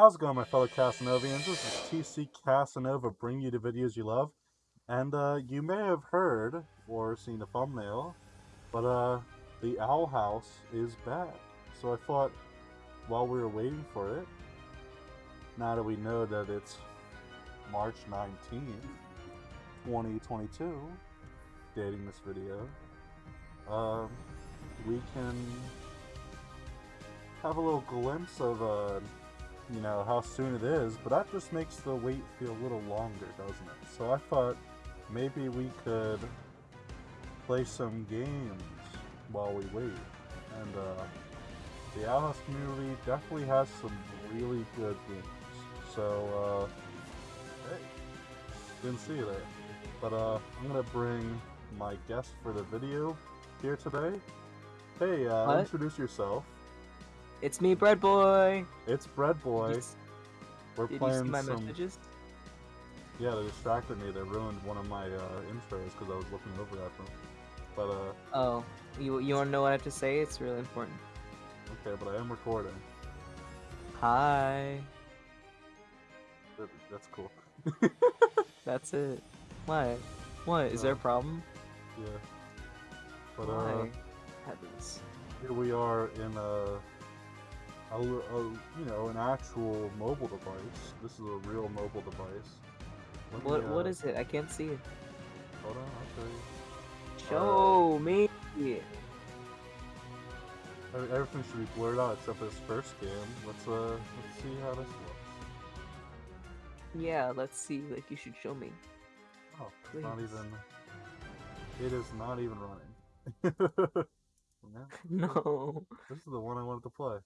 How's it going, my fellow Casanovians? This is TC Casanova bringing you the videos you love. And uh, you may have heard or seen the thumbnail, but uh, the Owl House is back. So I thought, while we were waiting for it, now that we know that it's March 19th, 2022, dating this video, um, we can have a little glimpse of uh, you know, how soon it is, but that just makes the wait feel a little longer, doesn't it? So I thought maybe we could play some games while we wait. And uh, the House community definitely has some really good games. So, uh, hey, didn't see that. But uh, I'm gonna bring my guest for the video here today. Hey, uh, introduce yourself. It's me, Bread Boy. It's Bread Boy. Did We're did you see my some. messages? Yeah, they distracted me. They ruined one of my uh, intros because I was looking over at them. But uh, Oh, you you want to know what I have to say? It's really important. okay, but I am recording. Hi. That- That's cool. That's it. What? What? Is there a Oh. problem? yeah. But uh, Why? Heavens. here we are in a, a, a- you know, an actual mobile device. This is a real mobile device. Let What what uh, is it? I can't see it. Hold on, I'll show you. Show me. Every- Everything should be blurred out except for this first game. Let's uh, let's see how this looks. Yeah, let's see. Like you should show me. Oh, it's not even. It is not even running. No. this is the one I wanted to play.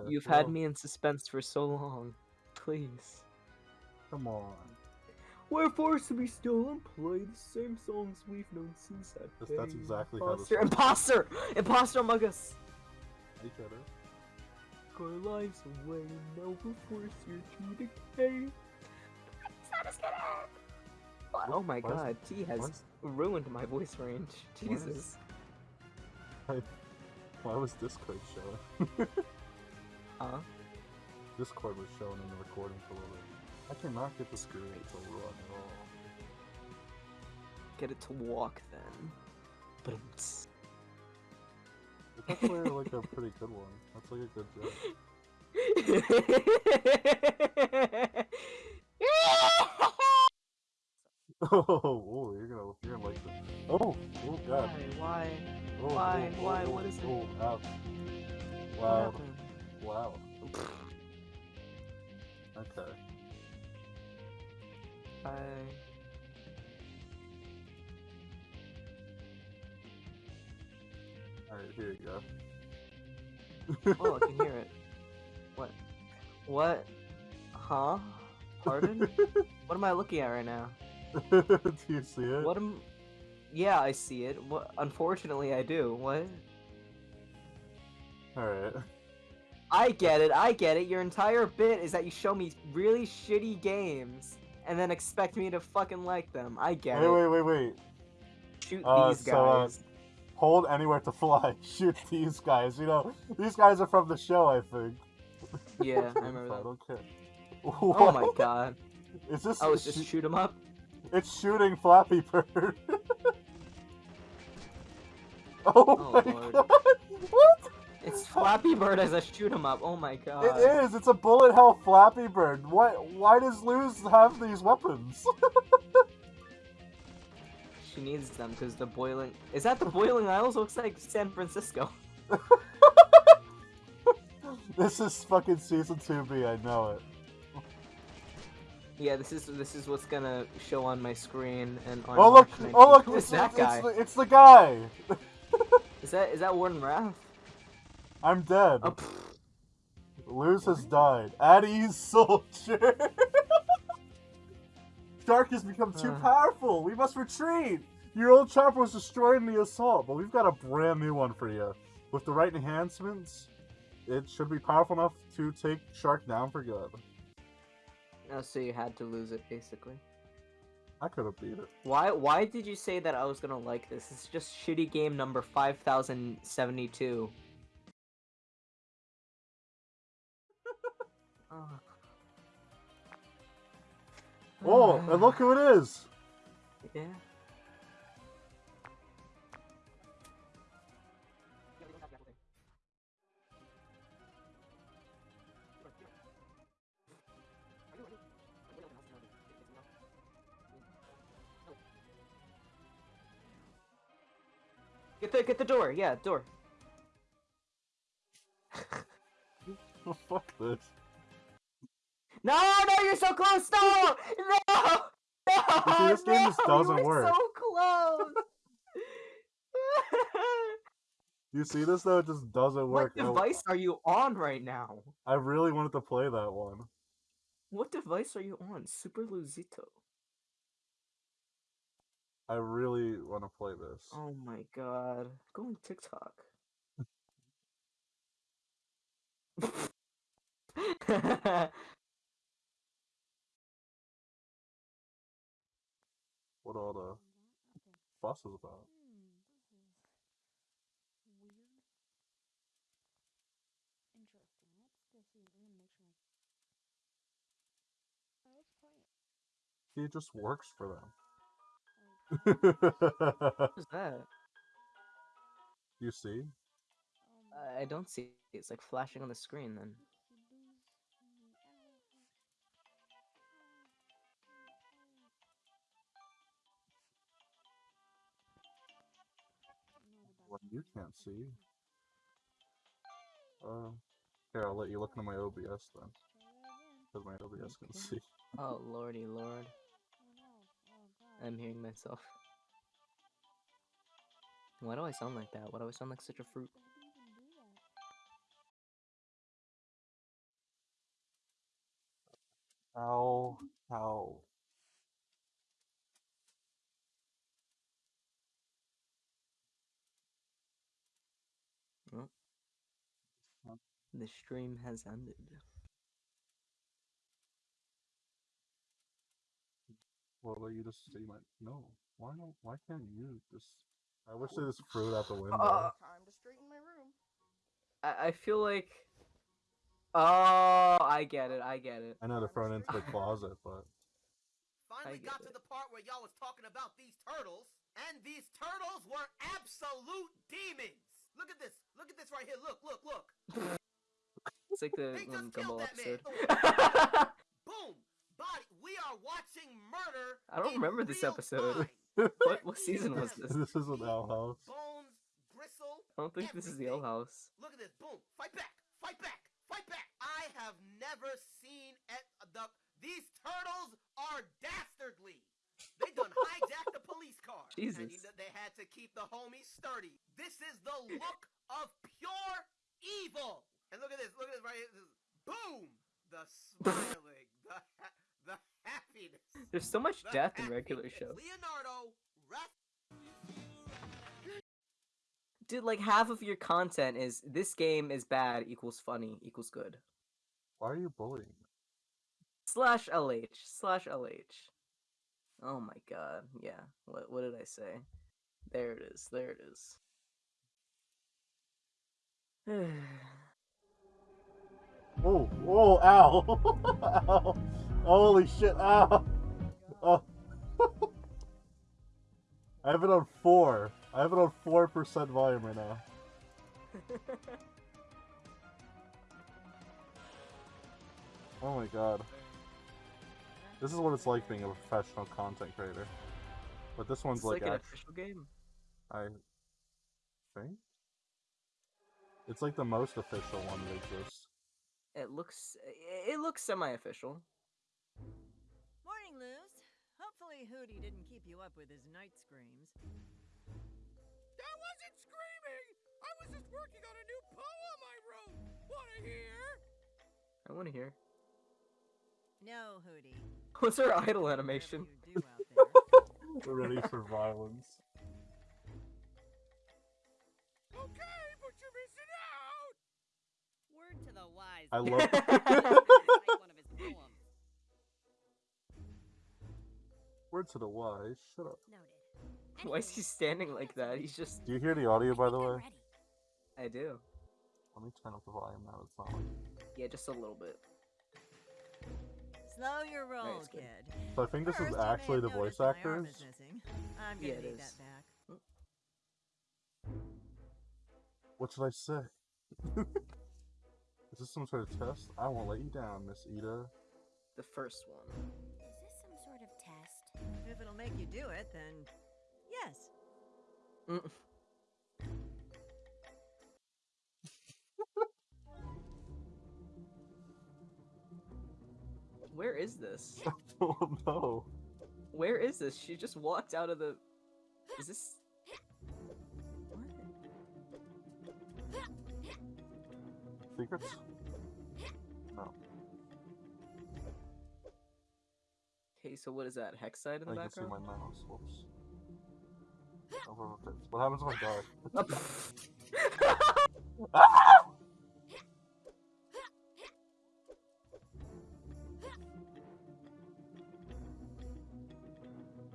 Okay. You've had me in suspense for so long. Please. Come on. We're forced to be still and play the same songs we've known since that That's- that's day. exactly how this Imposter! Imposter! Imposter among us! Each other. Our lives away, now we're forced here to decay. Oh my is- god, T has is- ruined my voice range. Jesus. Why was Discord showing? Huh? Discord was showing in the recording for a little bit. I cannot get the screen to run at all. Get it to walk then. But It's actually like a pretty good one. That's like a good joke. Oh, oh, you're gonna, you're gonna like this. Oh, oh Why? god. Why? Oh, oh, Why? oh, Why? oh, What is it? Oh. Wow. Wow. Okay. I... Alright, here you go. Oh, I can hear it. What? What? Huh? Pardon? what am I looking at right now? Do you see it? What am? Yeah, I see it. What? Unfortunately, I do. What? Alright. I get it. I get it. Your entire bit is that you show me really shitty games and then expect me to fucking like them. I get Wait, it. wait, wait, wait. wait. Shoot Uh, these so, uh, guys. Hold anywhere to fly. Shoot these guys. You know, these guys are from the show, I think. Yeah, I remember that. don't care. Oh my god. Is this? Oh, it's just shoo- shoot 'em up. It's shooting Flappy Bird. oh, Oh, my Lord. god! What? It's Flappy Bird as a shoot 'em up. Oh my god. It is. It's a bullet hell Flappy Bird. Why? Why does Luz have these weapons? She needs them because the boiling. Is that the Boiling Isles? Looks like San Francisco. this is fucking season two B. I know it. Yeah, this is this is what's gonna show on my screen and on. Oh look! Oh look! Is It's, that it's, guy? It's, the, it's the guy. Is that is that Warden Wrath? I'm dead. Oh. Luz has died. At ease, soldier. Shark has become too Uh. powerful. We must retreat. Your old chopper was destroyed in the assault, but we've got a brand new one for you. With the right enhancements, it should be powerful enough to take Shark down for good. Oh, so you had to lose it, basically. I could have beat it. Why why did you say that I was gonna like this? It's just shitty game number five thousand seventy two. oh, and look who it is! Yeah. The get the door. Yeah, door. Oh, fuck this. No, no, you're so close. No, no, no. You see, this game just doesn't you work. So close. You see this though? It just doesn't work. what I- device are you on right now? I really wanted to play that one. What device are you on? Super Luzito. I really want to play this. Oh my god. Go on TikTok. What all the fuss is about? He just works for them. What's that? you see? I don't see. It's like flashing on the screen then. What you can't see. Uh, here, I'll let you look into my OBS then. Because my OBS can see. Oh lordy lord. I'm hearing myself. Why do I sound like that? Why do I sound like such a fruit? How? How? The stream has ended. What about you just say my no? Why don't? Why can't you just? I wish they just threw it out the window. Uh, Time to straighten my room. I, I feel like. Oh, I get it. I get it. I know they're thrown into the closet, but Finally get got to the part where y'all was talking about these turtles, and these turtles were absolute demons. Look at this. Look at this right here. Look, look, look. It's like the They one just killed Gumball that man. episode. Boom. Body. We are watching murder. I don't in remember this episode. What what season was this? this isn't Owl House. Bones, bristle. I don't think this is the L. House. Look at this. Boom. Fight back. Fight back. Fight back. I have never seen at the these turtles are dastardly. They done hijacked the police car. And you Jesus. know, they had to keep the homies sturdy. This is the look of pure evil. And look at this. Look at this right here. This is, boom. The smiling. the ha- the happiness. There's so much the death in regular happiness. show. Leonardo. Raf- Dude, like half of your content is this game is bad equals funny equals good. Why are you bullying? Slash LH. Slash LH. Oh my god. Yeah. What what did I say? There it is. There it is. Oh, oh, ow! ow! Holy shit! Ow! Oh. I have it on four. I have it on four percent volume right now. Oh my god. This is what it's like being a professional content creator. But this one's it's like, like an official game. I think it's like the most official one that exists. It looks it looks semi-official. Hopefully Hooty didn't keep you up with his night screams. I wasn't screaming! I was just working on a new poem I wrote! Wanna hear? I want to hear. No, Hooty. What's her Whatever idle animation? do out there. Ready for violence. Okay, but you're missing out! Word to the wise. I love- Word to the wise. Shut up. Noted. Why is he standing like that? He's just. Do you hear the audio, by the way? I do. Let me turn up the volume now. It's not like. Yeah, just a little bit. Slow your roll, it's good. kid. So I think this First, is actually the voice that my arm actors. I'm Yeah, gonna it need is. that back. What should I say? is this some sort of test? I won't let you down, Miss Eda. The first one. If it'll make you do it, then yes. Mm. Where is this? oh no. Where is this? She just walked out of the. Is this? What? Secrets? Okay, so what is that? Hexside in the I can see background? my mouse. Whoops. Over the tips. What happens if I die?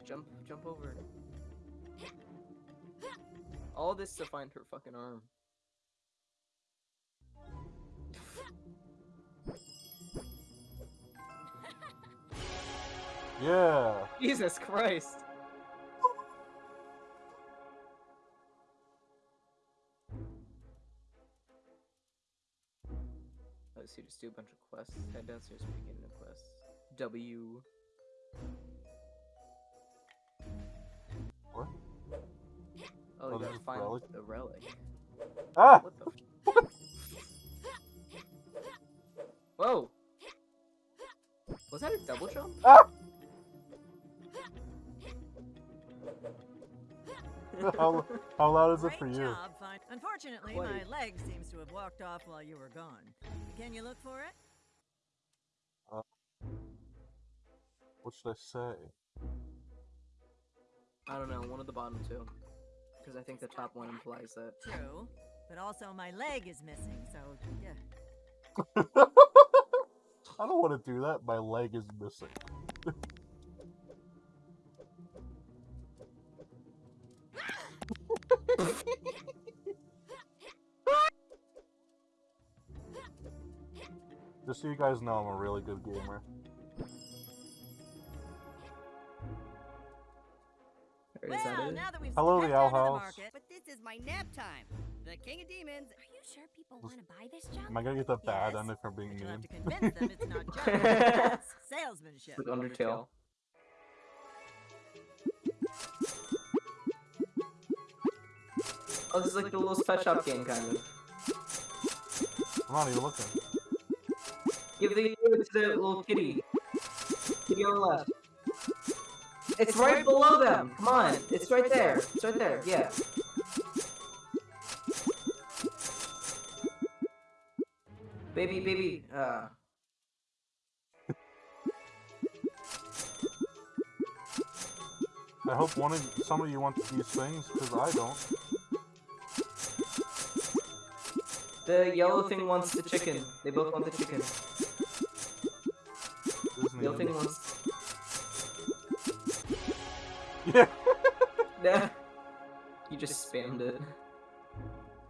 Jump, jump over. All this to find her fucking arm. Yeah. Jesus Christ! Oh, so you just do a bunch of quests. Head downstairs to begin the quest. W. What? Oh, Oh, you this gotta find relic? the relic. Ah! What the? Whoa! Was that a double jump? Ah! how, how loud is it for you? job, fine. Unfortunately, my leg seems to have walked off while you were gone. Can you look for it? Uh, what should I say? I don't know, one of the bottom two. Because I think the top one implies that. True. But also, my leg is missing, so yeah. I don't want to do that. My leg is missing. Just so you guys know, I'm a really good gamer. Or is that well, now that we've Hello, stepped the Owl out the House. But this is my nap time. The King of Demons. Are you sure people want to buy this junk? Am I gonna get the bad Yes, ending for being but you'll have mean? to convince them it's not just salesmanship. With Undertale. Oh, this is like the little pet shop game, kind of. I'm not even looking. Give the give to the little kitty. Kitty on the left. It's right below them. Come on, it's right there. It's right there. Yeah. Baby, baby. Uh. I hope one of some of you want these things because I don't. The yellow thing wants the chicken. They both want the chicken. Yellow thing wants. Yeah. Nah. You just spammed it.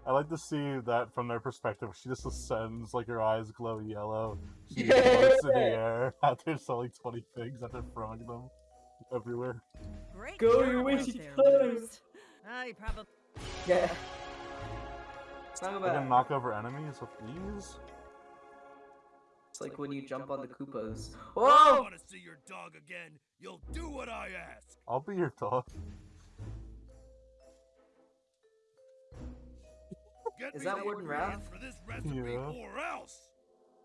I like to see that from their perspective. She just ascends, like her eyes glow yellow. She Yeah. floats in the air after selling 20 things after throwing them everywhere. Great Go, job you're out wasting there, time. Luz. I probably Yeah. It's not I can knock over enemies with ease. It's like when you jump on the Koopas. I want to see your dog again. You'll do what I ask. I'll be your dog. Get Is that the Warden Wrath? for this recipe Yeah. or else.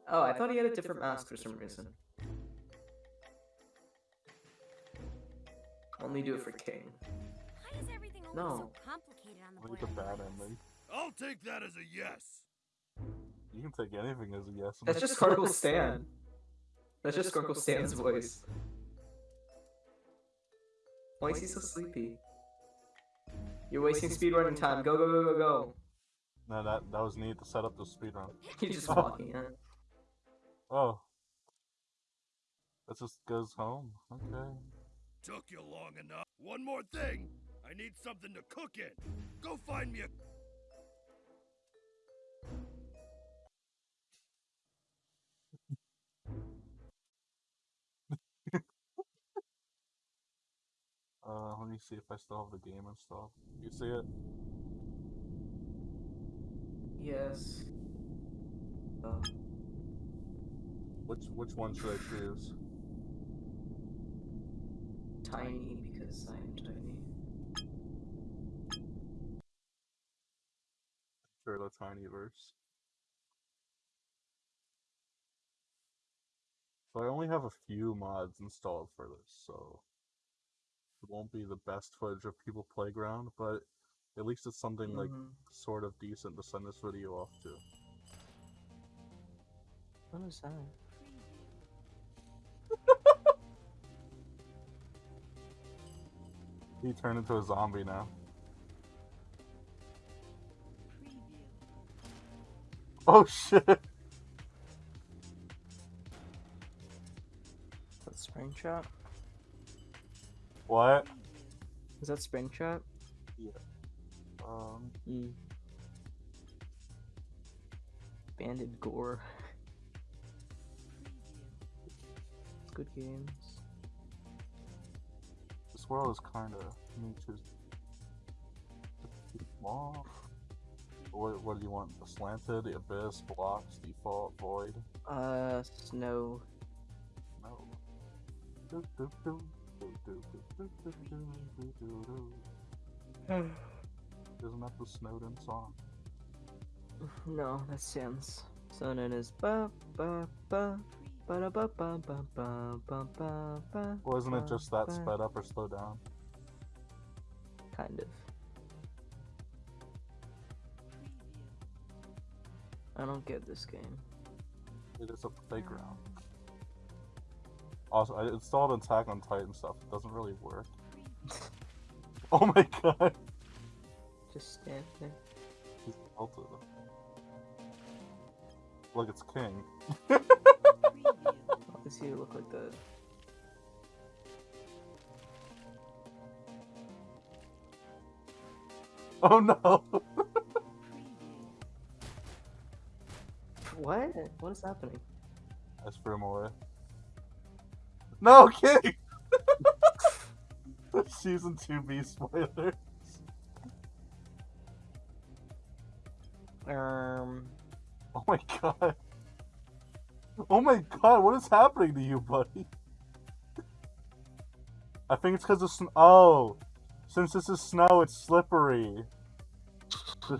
Oh, I thought he had a different mask for some reason. Only do it for King. Why is everything No. so complicated on the I'll board? get the bad ending. I'll take that as a yes. You can take anything as a yes. That's just Sparkle Stan. That's just Sparkle Stan's voice. Why is he so sleepy? You're wasting speedrunning time. Go, go, go, go, go. No, that that was neat to set up the speedrun. He's just oh. walking in. Oh. That just goes home. Okay. Took you long enough. One more thing. I need something to cook in. Go find me a Uh, see if I still have the game installed. You see it? Yes. Oh, Which which one should I choose? tiny because I'm tiny. Sure, the tiny verse. So I only have a few mods installed for this, so won't be the best footage of People Playground, but at least it's something like Mhm. sort of decent to send this video off to. What is that? He turned into a zombie now. Oh shit! That's Springtrap? What? Is that Springtrap? Um, Mm. Banded gore. Good games. this world is kind of nature's small. What, what do you want? The slanted, the abyss, blocks, default, void? Uh, snow. No. Do, do, do, Isn't that the Snowdin song? No, that's Sims. Snowdin is ba ba ba. ba da ba ba ba ba ba ba. Wasn't it just that sped up or slow down? Kind of. I don't get this game. It is a playground. Also, I installed an Attack on Titan stuff. It doesn't really work. Oh my god! Just stand there. He's melted. Look, it's King. Does he look like that? Oh no! What? What is happening? I threw him away. No, King! Season 2B spoiler. Um. Oh my god. Oh my god, what is happening to you, buddy? I think it's because of snow. Oh! Since this is snow, it's slippery.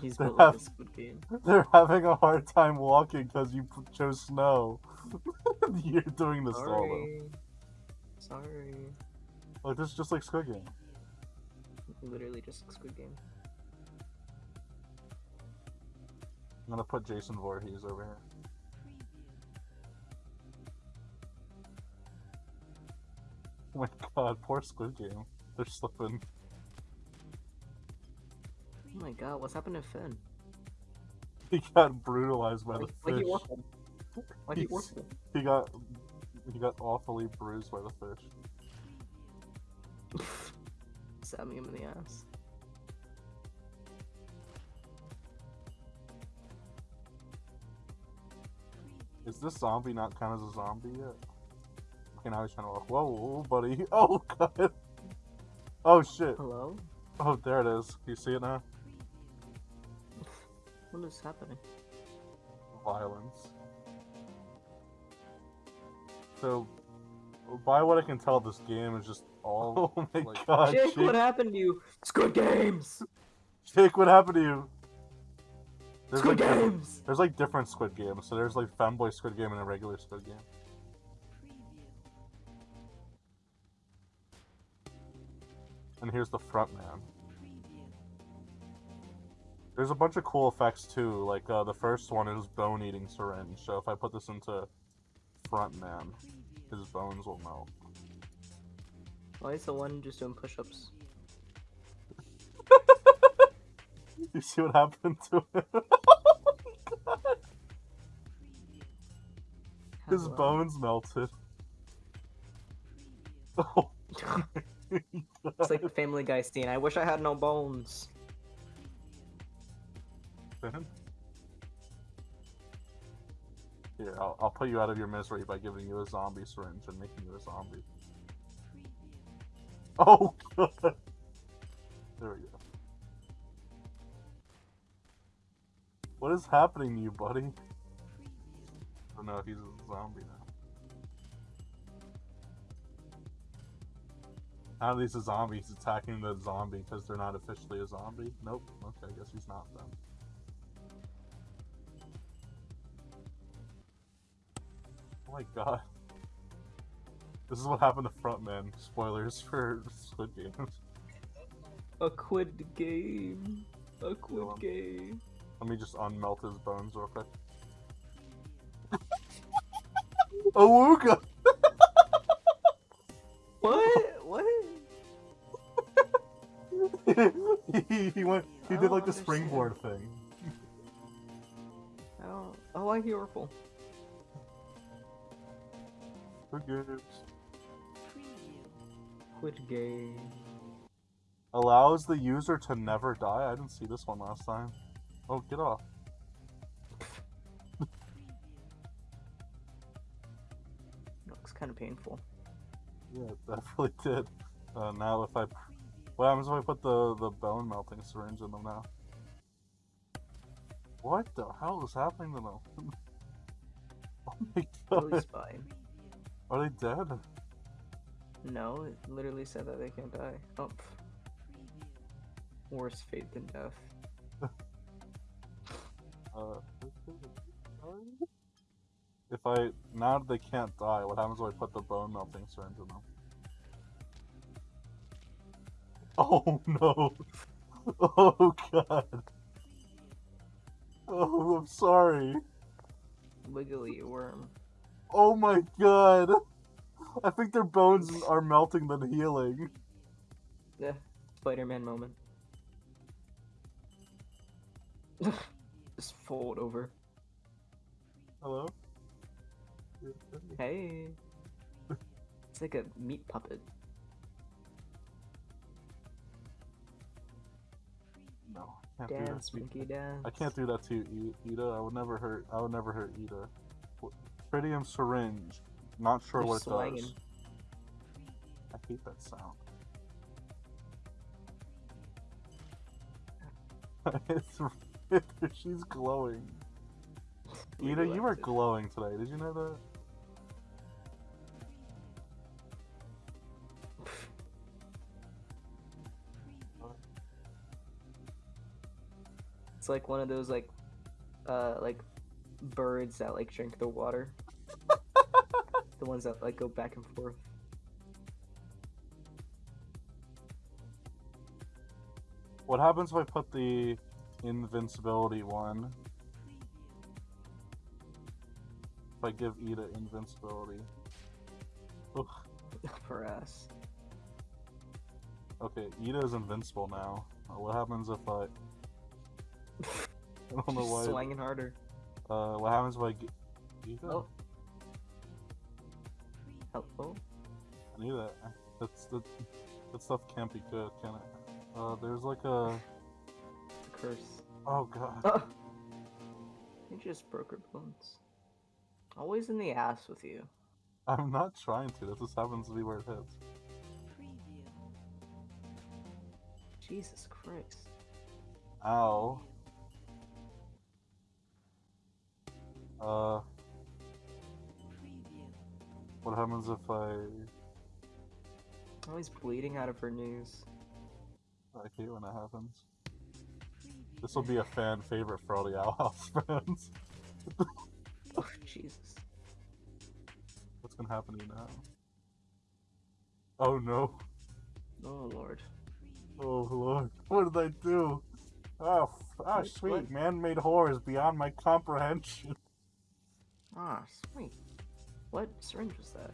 He's They're, built like a hav- squid game. they're having a hard time walking because you p- chose snow. You're doing this solo. Sorry. Like, this is just like Squid Game. Literally just a squid game. I'm gonna put Jason Voorhees over here. Oh my god, poor Squid Game. They're slipping. Oh my god, what's happened to Finn? He got brutalized by the Like, like he fish. Like he He's- He got he got awfully bruised by the fish. Stabbing him in the ass. Is this zombie not count as a zombie yet? Okay, now he's trying to walk. Whoa, whoa, buddy. Oh god. Oh shit. Hello? Oh, there it is. You see it now? What is happening? Violence. So, by what I can tell, this game is just all. Oh my like- god, Jake, Jake, what happened to you? Squid Games! Jake, what happened to you? There's Squid like, Games! there's like different Squid Games. So there's like Femboy Squid Game and a regular Squid Game. And here's the front man. There's a bunch of cool effects too. Like uh, the first one is bone eating syringe. So if I put this into front man, his bones will melt. Why is the one just doing push ups? You see what happened to him? Oh his Hello? bones melted. Oh. It's like the Family Guy scene. I wish I had no bones. Here, I'll, I'll put you out of your misery by giving you a zombie syringe and making you a zombie. Oh god! There we go. What is happening to you, buddy? I don't no, he's a zombie now. Now he's a zombie, he's attacking the zombie because they're not officially a zombie. Nope. Okay, I guess he's not then. Oh my god. This is what happened to Frontman. Spoilers for Squid Games. A quid game. A quid on. game. Let me just unmelt his bones real quick. Awooga! What? What? he, he went. He I did like the understand. springboard thing. I don't. Oh, I hear Urkel. Gives? Quid game. Allows the user to never die. I didn't see this one last time. Oh, get off. Looks kind of painful. Yeah, it definitely did. Uh, now if I, what happens if I put the the bone melting syringe in them now? What the hell is happening to them? oh my Really god, spine. Are they dead? No, it literally said that they can't die. Oh. Worse fate than death. Uh, if I now they can't die, what happens when I put the bone melting syringe in them? Oh no! Oh god! Oh, I'm sorry. Wiggly worm. Oh my god! I think their bones are melting than healing. Yeah, Spider-Man moment. Just fold over. Hello? Hey. It's like a meat puppet. No, I can't do that. Dance, to you. dance. I can't do that to you, Eda. I would never hurt. I would never hurt Eda. Tritium syringe. Not sure You're what it does. I hate that sound. it's, she's glowing. Eda, you are glowing today. Did you know that? It's like one of those like, uh, like birds that like drink the water. The ones that like go back and forth. What happens if I put the invincibility one? If I give Eda invincibility. Ugh. For us. Okay, Eda is invincible now. Uh, What happens if I? I don't know why. swinging harder. Uh, what happens if I Eda? Oh. Helpful. I knew that. That's that. That stuff can't be good, can it? Uh, there's like a. A curse. Oh god. Oh. You just broke her bones. Always in the ass with you. I'm not trying to. That just happens to be where it hits. Jesus Christ. Ow. Uh. What happens if I? Always bleeding out of her knees. I hate when that happens. This will be a fan favorite for all the Owl House fans. Oh, Jesus. What's gonna happen to you now? Oh no. Oh, Lord. Oh lord. What did I do? Oh, f- ah, Wait, sweet. Man-made horror is beyond my comprehension. Ah, sweet. What syringe was that?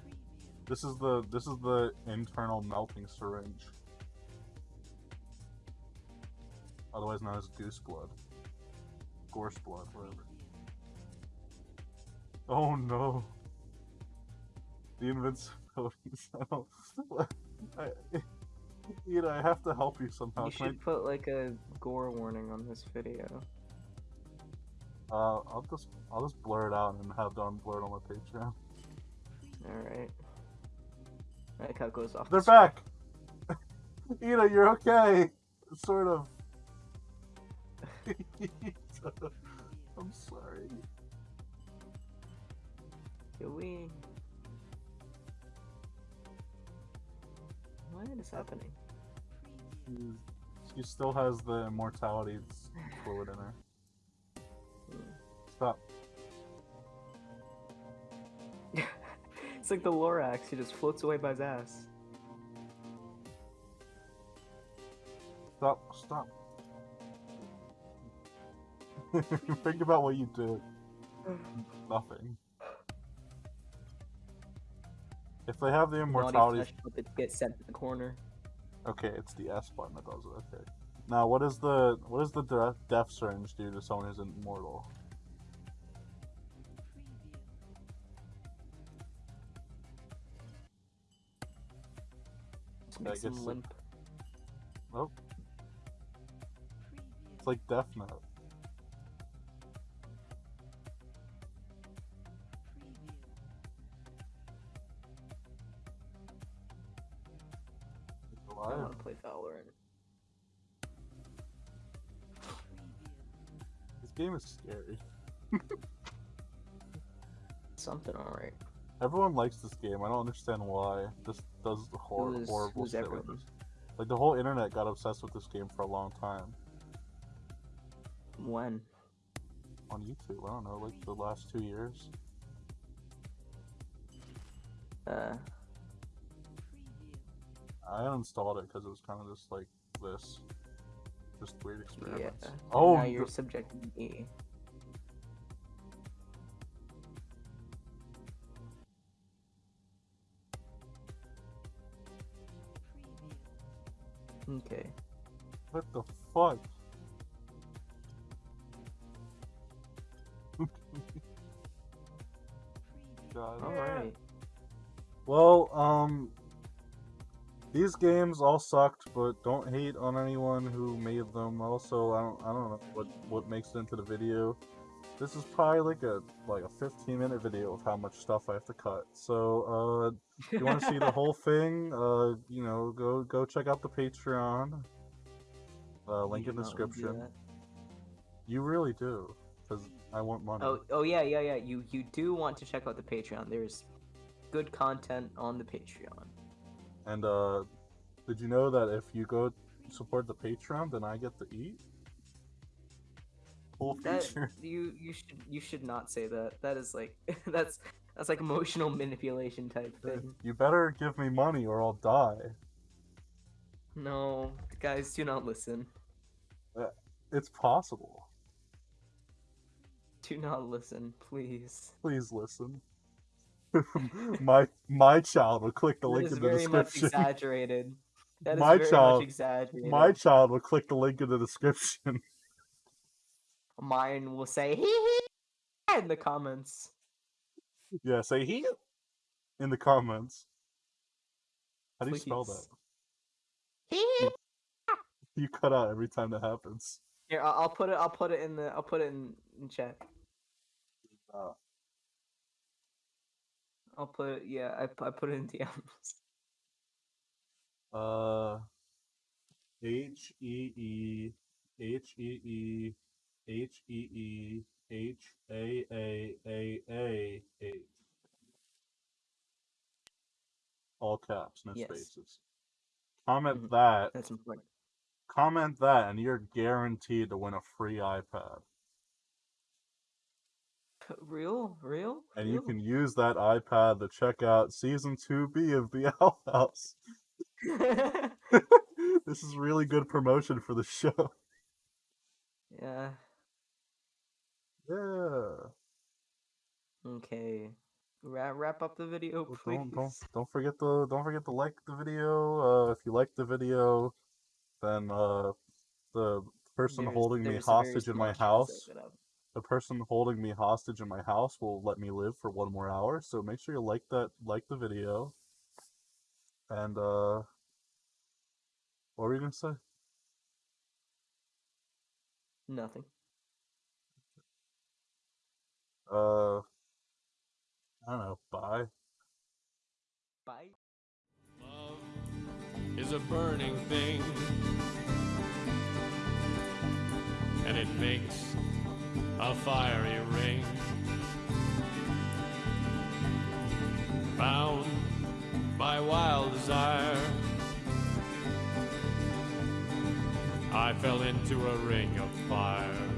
This is the this is the internal melting syringe. Otherwise known as goose blood. Gorse blood, whatever. Oh no. The invincibilities. I don't. I, you know, I have to help you somehow. you should put like a gore warning on this video. I, uh, I'll just I'll just blur it out and have Don blur it on my Patreon. Alright. That it goes off. They're the back. Eda, you're okay. sort of. I'm sorry. Can we? What is happening? She's, she still has the immortality fluid in her. It's like the Lorax, he just floats away by his ass. Stop. Stop. Think about what you did. Nothing. If they have the immortality flesh puppet get sent to the corner. Okay, it's the S button that does it. Okay. Now, what is the what does the de- death syringe do to someone who's immortal? Just him guess it- limp. Nope. It's like Death Note. I want to play Valorant. This game is scary. Something alright. Everyone likes this game. I don't understand why. This does hor- Who's- horrible who's shit this. Like the whole internet got obsessed with this game for a long time When? on YouTube. I don't know, like the last two years. Uh, I uninstalled it because it was kind of just like this, just weird yeah. Oh, now you're the- subjected me. Okay. what the fuck? God. Alright. Well, um, these games all sucked, but don't hate on anyone who made them. Also, I don't, I don't know what what makes it into the video. This is probably like a like a 15 minute video of how much stuff I have to cut. So, uh, if you want to see the whole thing, uh, you know, go go check out the Patreon. Uh, link You in the do not wanna do description. You really do, because I want money. Oh, oh yeah, yeah, yeah. You you do want to check out the Patreon. There's good content on the Patreon. And uh, did you know that if you go support the Patreon, then I get to eat? That you you should you should not say that. That is like that's that's like emotional manipulation type thing. You better give me money or I'll die. No, guys, do not listen. Uh, it's possible. Do not listen, please. Please listen. my my child will click the That link in the very much description. exaggerated. That is My very child- much exaggerated. My child will click the link in the description. Mine will say hee hee in the comments. yeah, say he in the comments. How do you spell that? Hee hee. You cut out every time that happens. Here, I'll, I'll put it. I'll put it in the. I'll put it in, in chat. Uh, I'll put it. Yeah, I, I put it in DMs. Uh, H E E H E E H E E H A A A A H. All caps, no Yes. spaces. Comment Mhm. that. That's important. Comment that, and you're guaranteed to win a free iPad. Real, real. And you can use that iPad to check out season 2B of The Owl House. this is really good promotion for the show. yeah. Yeah. Okay. Wrap wrap up the video, Well, please. Don't don't don't forget to don't forget to like the video. Uh, if you like the video, then uh, the person There's- holding me there's very hostage in my house, the person holding me hostage in my house will let me live for one more hour. So make sure you like that, like the video. And uh, what were you gonna say? Nothing. Uh, I don't know. Bye. Bye. Love is a burning thing. and it makes a fiery ring. Bound by wild desire, I fell into a ring of fire.